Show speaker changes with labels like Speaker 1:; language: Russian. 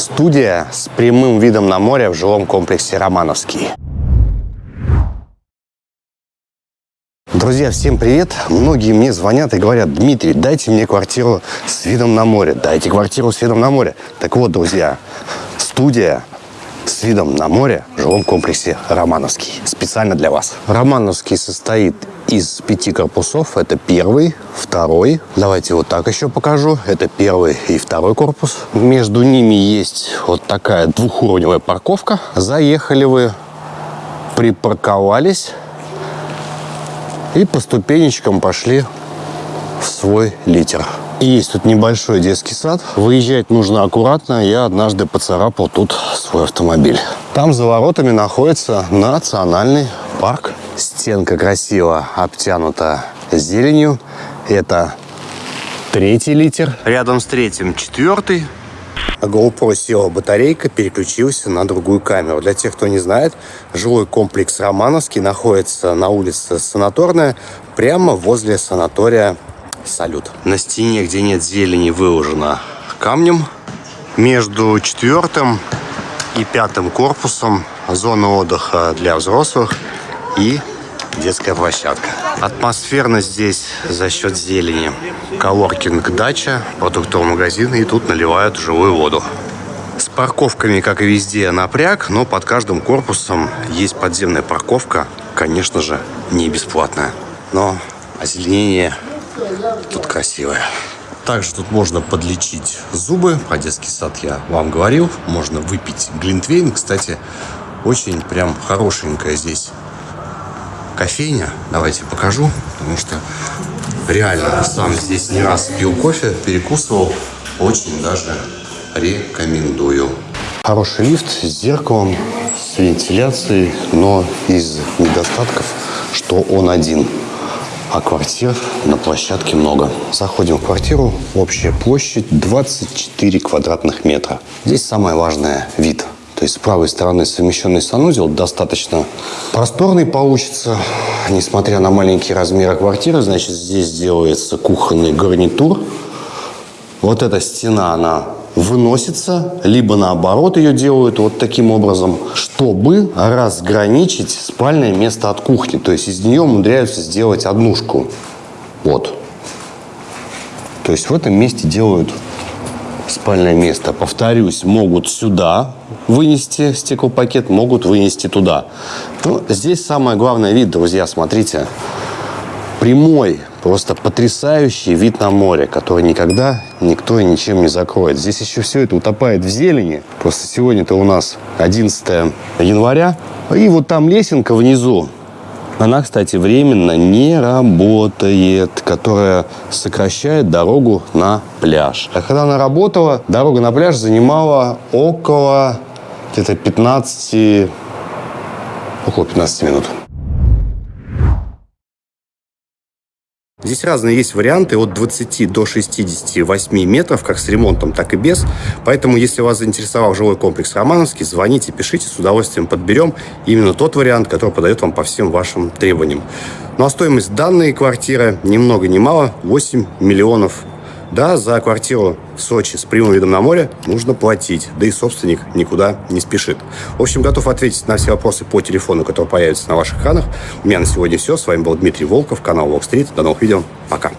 Speaker 1: Студия с прямым видом на море в жилом комплексе «Романовский». Друзья, всем привет! Многие мне звонят и говорят, Дмитрий, дайте мне квартиру с видом на море, дайте квартиру с видом на море. Так вот, друзья, студия с видом на море в жилом комплексе «Романовский». Специально для вас. «Романовский» состоит из пяти корпусов. Это первый, второй. Давайте вот так еще покажу. Это первый и второй корпус. Между ними есть вот такая двухуровневая парковка. Заехали вы, припарковались и по ступенечкам пошли в свой литер. Есть тут небольшой детский сад. Выезжать нужно аккуратно. Я однажды поцарапал тут свой автомобиль. Там за воротами находится национальный парк. Стенка красиво обтянута зеленью. Это третий литер. Рядом с третьим четвертый. GoPro села батарейка, переключился на другую камеру. Для тех, кто не знает, жилой комплекс Романовский находится на улице Санаторная, прямо возле санатория салют. На стене, где нет зелени, выложено камнем. Между четвертым и пятым корпусом зона отдыха для взрослых и детская площадка. Атмосферно здесь за счет зелени. Коворкинг дача, продуктовый магазин и тут наливают живую воду. С парковками, как и везде, напряг, но под каждым корпусом есть подземная парковка, конечно же, не бесплатная. Но озеленение Тут красивая. Также тут можно подлечить зубы. Про детский сад я вам говорил. Можно выпить глинтвейн. Кстати, очень прям хорошенькая здесь кофейня. Давайте покажу, потому что реально сам здесь не раз пил кофе, перекусывал. Очень даже рекомендую. Хороший лифт с зеркалом, с вентиляцией, но из недостатков, что он один а квартир на площадке много. Заходим в квартиру, общая площадь 24 квадратных метра. Здесь самое важное – вид. То есть с правой стороны совмещенный санузел достаточно просторный получится. Несмотря на маленькие размеры квартиры, значит, здесь делается кухонный гарнитур. Вот эта стена, она выносится, либо наоборот ее делают вот таким образом, чтобы разграничить спальное место от кухни. То есть из нее умудряются сделать однушку. Вот. То есть в этом месте делают спальное место. Повторюсь, могут сюда вынести стеклопакет, могут вынести туда. Но здесь самое главное вид, друзья, смотрите. Прямой Просто потрясающий вид на море, который никогда никто и ничем не закроет. Здесь еще все это утопает в зелени. Просто сегодня-то у нас 11 января. И вот там лесенка внизу. Она, кстати, временно не работает, которая сокращает дорогу на пляж. А когда она работала, дорога на пляж занимала около где-то 15, около 15 минут. Здесь разные есть варианты от 20 до 68 метров, как с ремонтом, так и без. Поэтому, если вас заинтересовал жилой комплекс Романовский, звоните, пишите, с удовольствием подберем именно тот вариант, который подойдет вам по всем вашим требованиям. Ну а стоимость данной квартиры ни много ни мало 8 миллионов да, за квартиру в Сочи с прямым видом на море нужно платить, да и собственник никуда не спешит. В общем, готов ответить на все вопросы по телефону, который появится на ваших экранах. У меня на сегодня все. С вами был Дмитрий Волков, канал Walk Street. До новых видео. Пока.